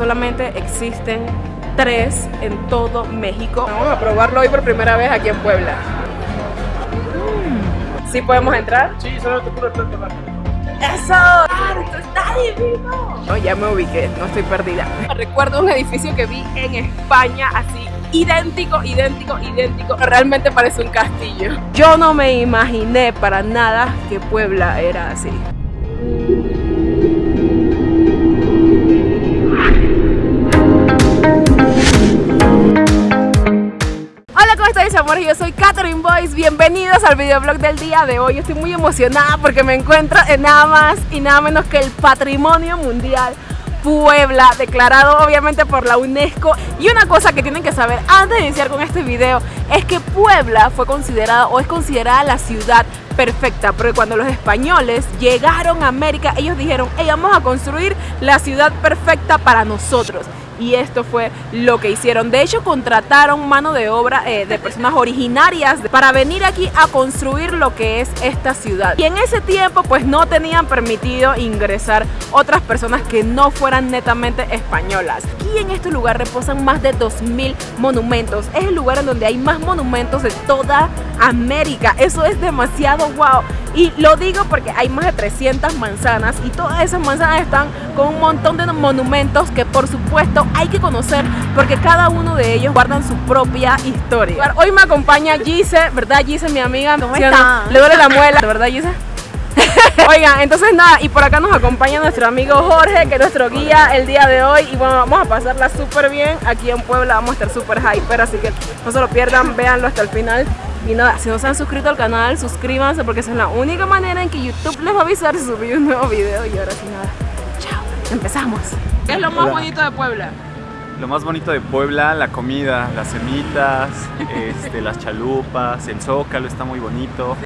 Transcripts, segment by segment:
solamente existen tres en todo México. Vamos a probarlo hoy por primera vez aquí en Puebla. Mm. ¿Sí podemos entrar? Sí, solo te puro tanto ¡Eso! ¡Esto está divino! No, ya me ubiqué, no estoy perdida. Recuerdo un edificio que vi en España así idéntico, idéntico, idéntico. Realmente parece un castillo. Yo no me imaginé para nada que Puebla era así. Hola, ¿cómo estáis amores? Yo soy Catherine Boyce, bienvenidos al videoblog del día de hoy Estoy muy emocionada porque me encuentro en nada más y nada menos que el Patrimonio Mundial Puebla, declarado obviamente por la UNESCO. Y una cosa que tienen que saber antes de iniciar con este video es que Puebla fue considerada o es considerada la ciudad perfecta, porque cuando los españoles llegaron a América, ellos dijeron, hey, vamos a construir la ciudad perfecta para nosotros y esto fue lo que hicieron. De hecho, contrataron mano de obra eh, de personas originarias para venir aquí a construir lo que es esta ciudad. Y en ese tiempo pues no tenían permitido ingresar otras personas que no fueran netamente españolas. Aquí en este lugar reposan más de 2.000 monumentos. Es el lugar en donde hay más monumentos de toda América. Eso es demasiado wow. Y lo digo porque hay más de 300 manzanas y todas esas manzanas están con un montón de monumentos que por supuesto hay que conocer porque cada uno de ellos guardan su propia historia. Hoy me acompaña Gise, ¿verdad Gise, mi amiga? ¿Cómo está? Le duele la muela, ¿verdad Gise? Oigan, entonces nada, y por acá nos acompaña nuestro amigo Jorge, que es nuestro guía el día de hoy. Y bueno, vamos a pasarla súper bien aquí en Puebla, vamos a estar súper hyper, así que no se lo pierdan, véanlo hasta el final. Y nada, si no se han suscrito al canal, suscríbanse porque esa es la única manera en que YouTube les va a avisar si subí un nuevo video. Y ahora sí nada, chao, empezamos. ¿Qué es lo más bonito de Puebla? Lo más bonito de Puebla, la comida, las semitas, este, las chalupas, el zócalo está muy bonito.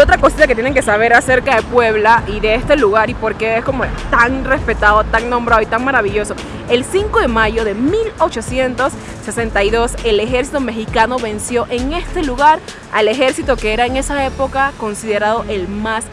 Otra cosita que tienen que saber acerca de Puebla y de este lugar y por qué es como tan respetado, tan nombrado y tan maravilloso. El 5 de mayo de 1862 el ejército mexicano venció en este lugar al ejército que era en esa época considerado el más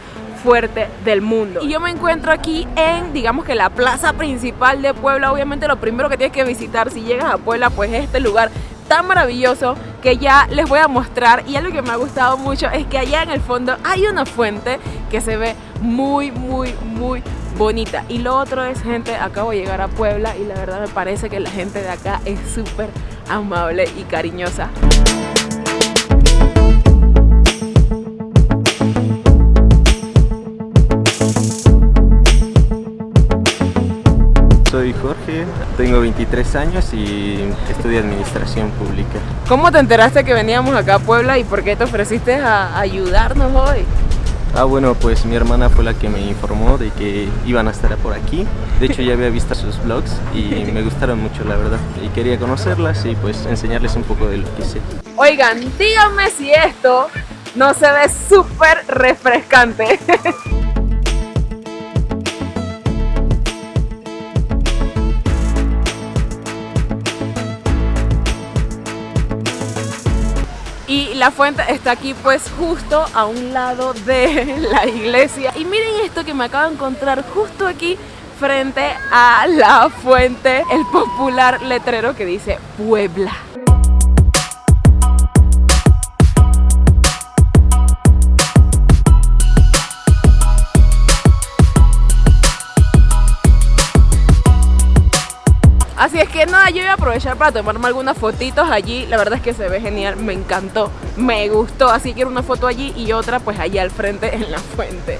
fuerte del mundo. Y yo me encuentro aquí en, digamos que la plaza principal de Puebla. Obviamente lo primero que tienes que visitar si llegas a Puebla, pues es este lugar tan maravilloso que ya les voy a mostrar. Y algo que me ha gustado mucho es que allá en el fondo hay una fuente que se ve muy muy muy bonita. Y lo otro es gente, acabo de llegar a Puebla y la verdad me parece que la gente de acá es súper amable y cariñosa Soy Jorge, tengo 23 años y estudio Administración Pública. ¿Cómo te enteraste que veníamos acá a Puebla y por qué te ofreciste a ayudarnos hoy? Ah, bueno, pues mi hermana fue la que me informó de que iban a estar por aquí. De hecho, ya había visto sus vlogs y me gustaron mucho, la verdad. Y quería conocerlas y pues enseñarles un poco de lo que sé. Oigan, díganme si esto no se ve súper refrescante. la fuente está aquí pues justo a un lado de la iglesia. Y miren esto que me acabo de encontrar justo aquí frente a la fuente el popular letrero que dice Puebla Así es que nada, yo voy a aprovechar para tomarme algunas fotitos allí. La verdad es que se ve genial, me encantó, me gustó. Así que una foto allí y otra pues allá al frente en la fuente.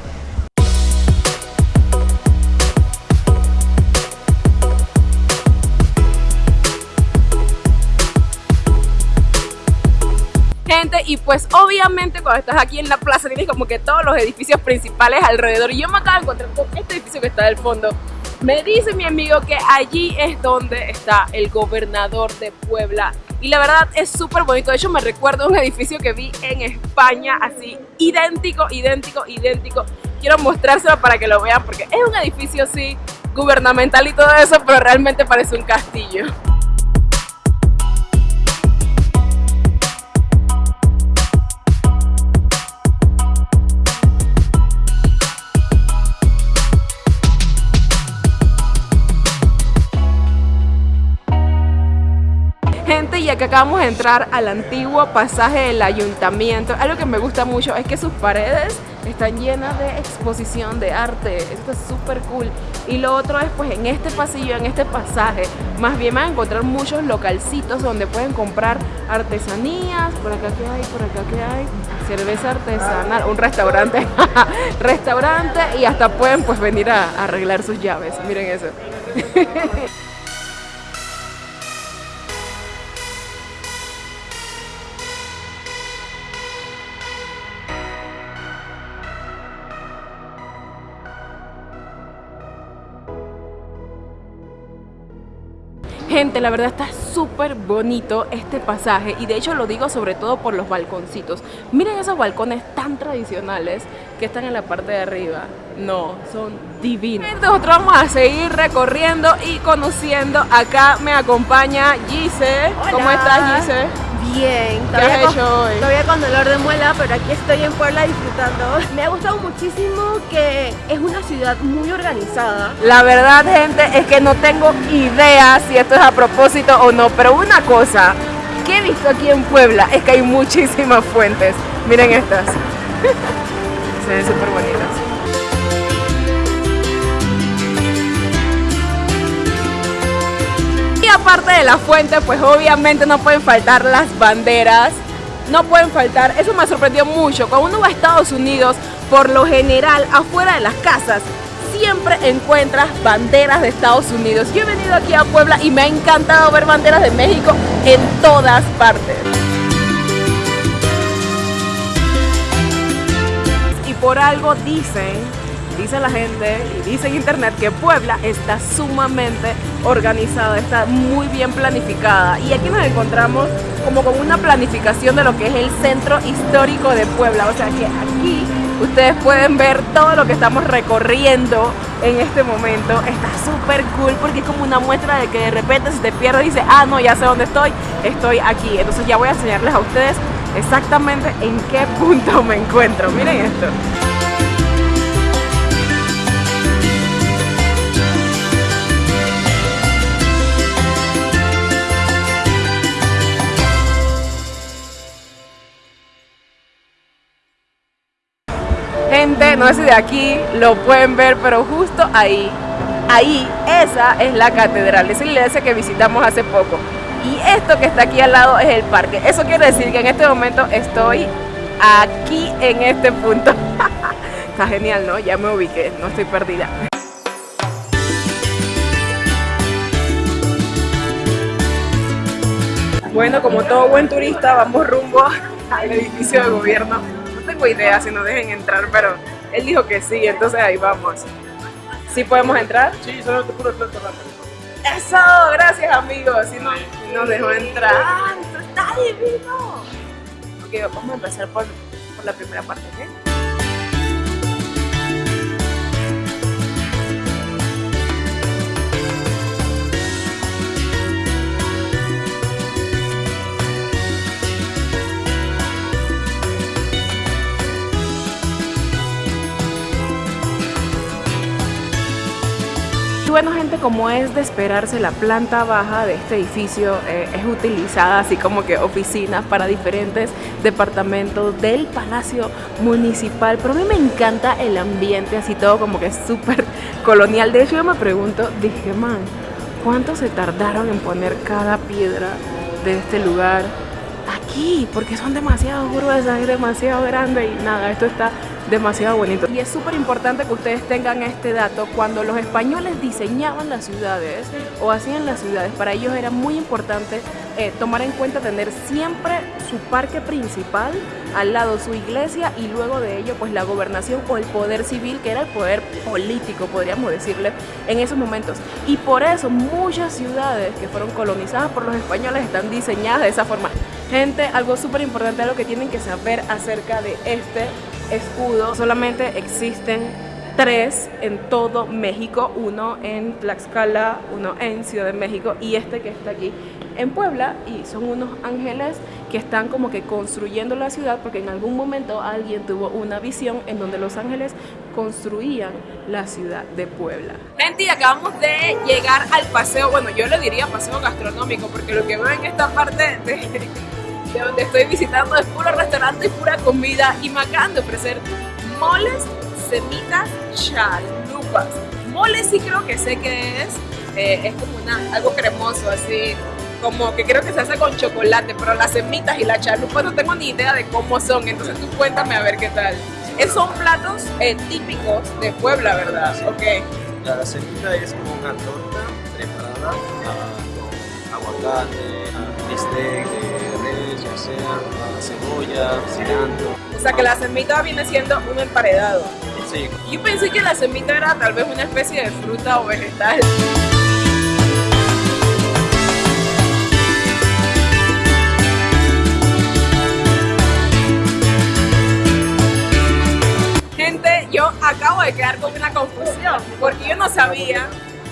Gente y pues obviamente cuando estás aquí en la plaza tienes como que todos los edificios principales alrededor. Y yo me acabo de encontrar con este edificio que está del fondo me dice mi amigo que allí es donde está el gobernador de Puebla y la verdad es súper bonito. De hecho me recuerdo un edificio que vi en España así idéntico, idéntico, idéntico. Quiero mostrárselo para que lo vean porque es un edificio así gubernamental y todo eso, pero realmente parece un castillo. Acá acabamos de entrar al antiguo pasaje del ayuntamiento. Algo que me gusta mucho es que sus paredes están llenas de exposición de arte. Esto es súper cool. Y lo otro es pues en este pasillo, en este pasaje, más bien van a encontrar muchos localcitos donde pueden comprar artesanías. Por acá que hay, por acá que hay. Cerveza artesanal, un restaurante. restaurante y hasta pueden pues venir a arreglar sus llaves. Miren eso. Gente, la verdad está súper bonito este pasaje y de hecho lo digo sobre todo por los balconcitos. Miren esos balcones tan tradicionales que están en la parte de arriba. No, son divinos. Nosotros vamos a seguir recorriendo y conociendo. Acá me acompaña Gise. ¿Cómo estás Gise? Bien, ¿Qué has con, hecho hoy? todavía con dolor de muela, pero aquí estoy en Puebla disfrutando. Me ha gustado muchísimo que es una ciudad muy organizada. La verdad, gente, es que no tengo idea si esto es a propósito o no, pero una cosa que he visto aquí en Puebla es que hay muchísimas fuentes. Miren estas. Se ven súper bonitas. Y aparte de la fuente, pues obviamente no pueden faltar las banderas. No pueden faltar, eso me sorprendió mucho. Cuando uno va a Estados Unidos, por lo general, afuera de las casas, siempre encuentras banderas de Estados Unidos. Yo he venido aquí a Puebla y me ha encantado ver banderas de México en todas partes. Y por algo dicen, dice la gente y dice en internet que Puebla está sumamente organizada, está muy bien planificada. Y aquí nos encontramos como con una planificación de lo que es el centro histórico de Puebla. O sea que aquí ustedes pueden ver todo lo que estamos recorriendo en este momento. Está súper cool porque es como una muestra de que de repente si te pierdes dices, ah no, ya sé dónde estoy, estoy aquí. Entonces ya voy a enseñarles a ustedes exactamente en qué punto me encuentro. Miren esto. Gente, no sé si de aquí lo pueden ver, pero justo ahí, ahí, esa es la catedral, es la iglesia que visitamos hace poco. Y esto que está aquí al lado es el parque. Eso quiere decir que en este momento estoy aquí en este punto. está genial, ¿no? Ya me ubiqué, no estoy perdida. Bueno, como todo buen turista, vamos rumbo al edificio de gobierno. No tengo idea si nos dejen entrar, pero él dijo que sí, entonces ahí vamos. ¿Sí podemos entrar? Sí, solamente puro plato rápido. ¡Eso! Gracias, amigos. Sí, no, sí nos dejó entrar. ¡Ah, esto está divino! Ok, vamos a empezar por, por la primera parte, ¿ok? Bueno gente, como es de esperarse, la planta baja de este edificio eh, es utilizada así como que oficinas para diferentes departamentos del Palacio Municipal. Pero a mí me encanta el ambiente, así todo como que es súper colonial. De hecho yo me pregunto, dije, man, ¿cuánto se tardaron en poner cada piedra de este lugar? Aquí, porque son demasiado gruesas, es demasiado grande y nada, esto está demasiado bonito. Y es súper importante que ustedes tengan este dato. Cuando los españoles diseñaban las ciudades o hacían las ciudades, para ellos era muy importante eh, tomar en cuenta tener siempre su parque principal, al lado su iglesia y luego de ello pues la gobernación o el poder civil, que era el poder político, podríamos decirle, en esos momentos. Y por eso muchas ciudades que fueron colonizadas por los españoles están diseñadas de esa forma. Gente, algo súper importante, algo que tienen que saber acerca de este escudo solamente existen tres en todo México, uno en Tlaxcala, uno en Ciudad de México y este que está aquí en Puebla y son unos ángeles que están como que construyendo la ciudad porque en algún momento alguien tuvo una visión en donde los ángeles construían la ciudad de Puebla. Gente, y acabamos de llegar al paseo, bueno, yo le diría paseo gastronómico porque lo que veo en esta parte de, de donde estoy visitando es puro restaurante y pura comida y me acaban de ofrecer moles semitas chalupas. Mole sí creo que sé que es, eh, es como una, algo cremoso, así, como que creo que se hace con chocolate, pero las semitas y la chalupa no tengo ni idea de cómo son, entonces tú cuéntame a ver qué tal. Esos son platos eh, típicos de Puebla, ¿verdad? Ok. La semita es como una torta preparada con aguacate, bistec sea uh, cebolla, cilantro. O sea que la semita viene siendo un emparedado. Sí, Yo pensé que la semita era tal vez una especie de fruta o vegetal. Gente, yo acabo de quedar con una confusión porque yo no sabía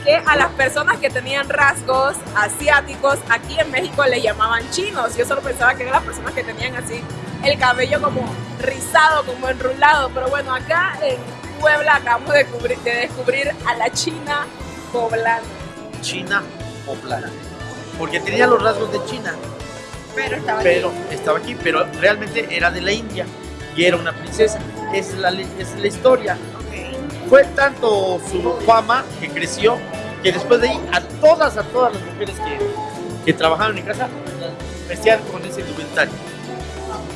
que a las personas que tenían rasgos asiáticos aquí en México le llamaban chinos. Yo solo pensaba que eran las personas que tenían así el cabello como rizado, como enrulado. Pero bueno, acá en Puebla acabamos de descubrir, de descubrir a la china poblana. China poblana. Porque tenía los rasgos de China, Pero estaba pero estaba aquí, pero realmente era de la India y era una princesa. Es la, es la historia. Fue tanto su fama que creció que después de ahí a todas, a todas las mujeres que, que trabajaron en casa vestían con ese indumentario.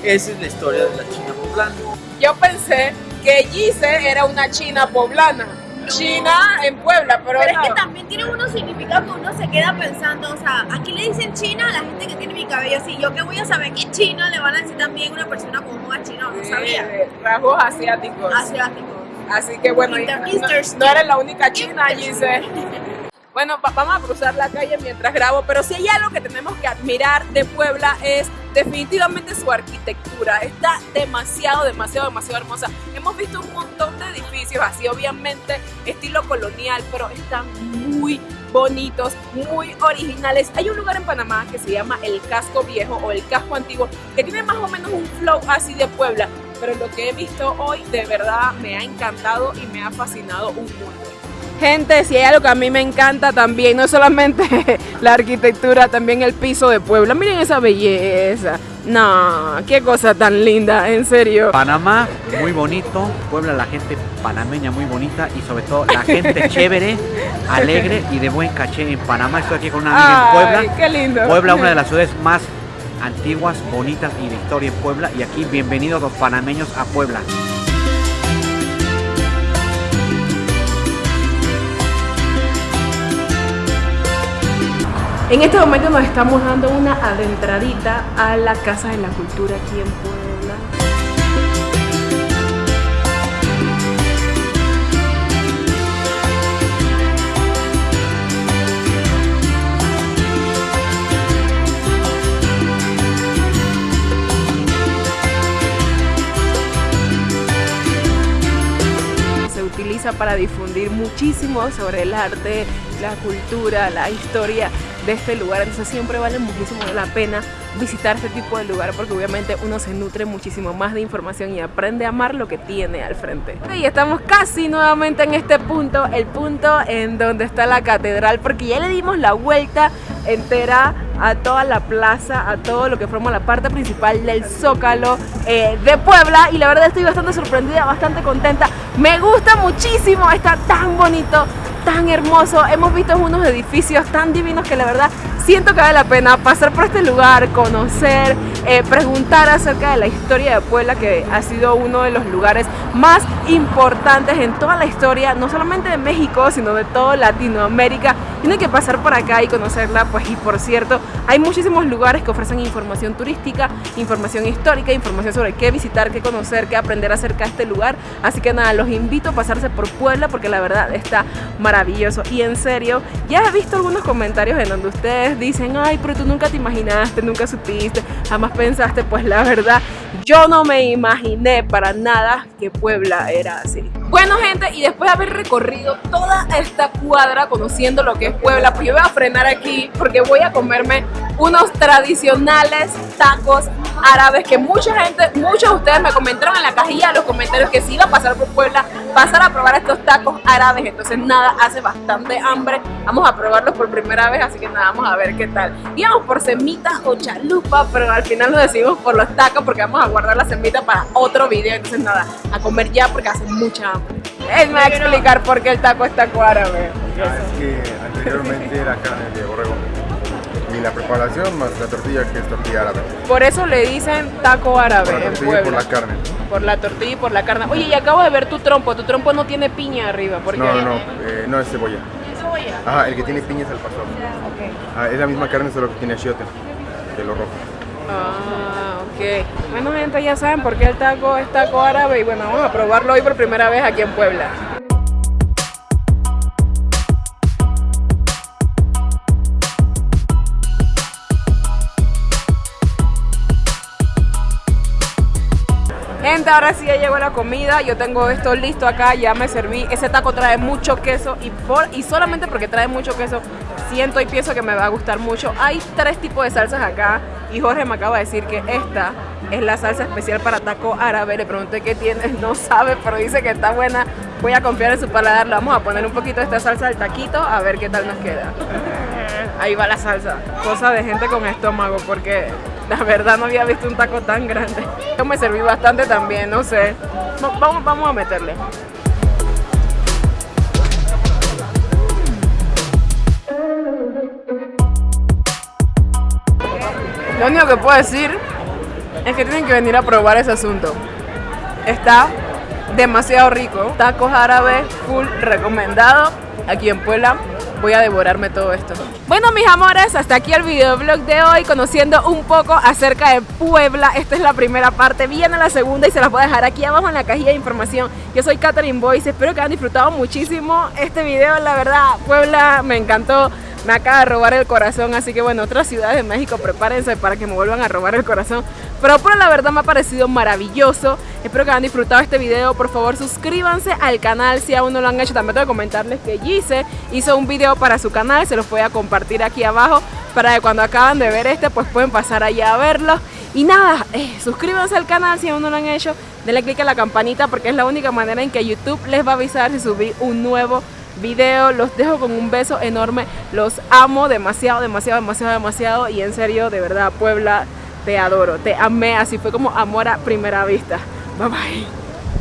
Esa es la historia de la China poblana. Yo pensé que Gise era una china poblana. China en Puebla, pero, Pero es no. que también tiene unos significados que uno se queda pensando, o sea, aquí le dicen China a la gente que tiene mi cabello así. Yo que voy a saber que China le van a decir también una persona con ojos chinos, no sabía. Eh, rasgos asiáticos. Asiático. Así que bueno, Inter- no, no eres la única china, Gise. Bueno, va- vamos a cruzar la calle mientras grabo, pero si hay algo que tenemos que admirar de Puebla es definitivamente su arquitectura. Está demasiado, demasiado, demasiado hermosa. Hemos visto un montón de edificios así, obviamente estilo colonial, pero están muy bonitos, muy originales. Hay un lugar en Panamá que se llama el Casco Viejo o el Casco Antiguo, que tiene más o menos un flow así de Puebla, pero lo que he visto hoy de verdad me ha encantado y me ha fascinado un mundo. Gente, si hay algo que a mí me encanta también, no solamente la arquitectura, también el piso de Puebla. Miren esa belleza. No, qué cosa tan linda, en serio. Panamá, muy bonito. Puebla, la gente panameña muy bonita y sobre todo la gente chévere, alegre y de buen caché en Panamá. Estoy aquí con una amiga en Ay, Puebla. qué lindo. Puebla, una de las ciudades más antiguas, bonitas y de historia en Puebla. Y aquí, bienvenidos los panameños a Puebla. En este momento nos estamos dando una adentradita a la Casa de la Cultura aquí en Puebla. Para difundir muchísimo sobre el arte, la cultura, la historia de este lugar. Entonces siempre vale muchísimo la pena visitar este tipo de lugar porque obviamente uno se nutre muchísimo más de información y aprende a amar lo que tiene al frente. Y estamos casi nuevamente en este punto, el punto en donde está la catedral, porque ya le dimos la vuelta entera a toda la plaza, a todo lo que forma la parte principal del Zócalo eh, de Puebla y la verdad estoy bastante sorprendida, bastante contenta. Me gusta muchísimo, está tan bonito, tan hermoso. Hemos visto unos edificios tan divinos que la verdad siento que vale la pena pasar por este lugar, conocer, eh, preguntar acerca de la historia de Puebla, que ha sido uno de los lugares más importantes en toda la historia, no solamente de México, sino de toda Latinoamérica. Tiene que pasar por acá y conocerla, pues y por cierto, hay muchísimos lugares que ofrecen información turística, información histórica, información sobre qué visitar, qué conocer, qué aprender acerca de este lugar. Así que nada, los invito a pasarse por Puebla porque la verdad está maravilloso. Y en serio, ya he visto algunos comentarios en donde ustedes dicen, ay, pero tú nunca te imaginaste, nunca supiste, jamás pensaste, pues la verdad, yo no me imaginé para nada que Puebla era así. Bueno gente, y después de haber recorrido toda esta cuadra conociendo lo que es Puebla, pues yo voy a frenar aquí porque voy a comerme unos tradicionales tacos árabes que mucha gente, muchos de ustedes me comentaron en la cajilla de los comentarios que si iba a pasar por Puebla, pasar a probar estos tacos árabes, entonces nada, hace bastante hambre, vamos a probarlos por primera vez, así que nada, vamos a ver qué tal. Íbamos por semitas o chalupa, pero al final lo decidimos por los tacos porque vamos a guardar la semita para otro video, entonces nada, a comer ya porque hace mucha hambre. Él me va a explicar por qué el taco es taco árabe. Ah, es que anteriormente era carne de borrego. Y la preparación más la tortilla que es tortilla árabe. Por eso le dicen taco árabe Por la en tortilla y por la carne. Por la tortilla y por la carne. Oye, y acabo de ver tu trompo. Tu trompo no tiene piña arriba. ¿Por qué? No, no, no, eh, no es cebolla. Cebolla. Ajá, el que tiene piña es el pastor. Ah, es la misma carne solo que tiene achiote, de lo rojo. Ah, ok. Bueno, gente, ya saben por qué el taco es taco árabe. Y bueno, vamos a probarlo hoy por primera vez aquí en Puebla. Gente, ahora sí ya llegó la comida. Yo tengo esto listo acá, ya me serví. Ese taco trae mucho queso y, por, y solamente porque trae mucho queso, siento y pienso que me va a gustar mucho. Hay tres tipos de salsas acá y Jorge me acaba de decir que esta es la salsa especial para taco árabe. Le pregunté qué tiene, no sabe, pero dice que está buena. Voy a confiar en su paladar. Le vamos a poner un poquito de esta salsa al taquito a ver qué tal nos queda. Ahí va la salsa. Cosa de gente con estómago porque la verdad no había visto un taco tan grande. Yo me serví bastante también, no sé. Va- Vamos, vamos a meterle. Lo único que puedo decir es que tienen que venir a probar ese asunto. Está demasiado rico. Tacos árabes, full recomendado. Aquí en Puebla voy a devorarme todo esto. Bueno, mis amores, hasta aquí el videoblog de hoy, conociendo un poco acerca de Puebla. Esta es la primera parte, viene la segunda y se las voy a dejar aquí abajo en la cajilla de información. Yo soy Catherine Boyce, espero que hayan disfrutado muchísimo este video. La verdad, Puebla me encantó. Me acaba de robar el corazón, así que bueno, otras ciudades de México prepárense para que me vuelvan a robar el corazón. Pero por la verdad me ha parecido maravilloso. Espero que hayan disfrutado este video. Por favor, suscríbanse al canal si aún no lo han hecho. También tengo que comentarles que Gise hizo un video para su canal. Se los voy a compartir aquí abajo para que cuando acaban de ver este, pues pueden pasar allá a verlo. Y nada, eh, suscríbanse al canal si aún no lo han hecho. Denle click a la campanita porque es la única manera en que YouTube les va a avisar si subí un nuevo video. Los dejo con un beso enorme. Los amo demasiado, demasiado, demasiado, demasiado. Y en serio, de verdad, Puebla, te adoro. Te amé. Así fue como amor a primera vista. Bye bye.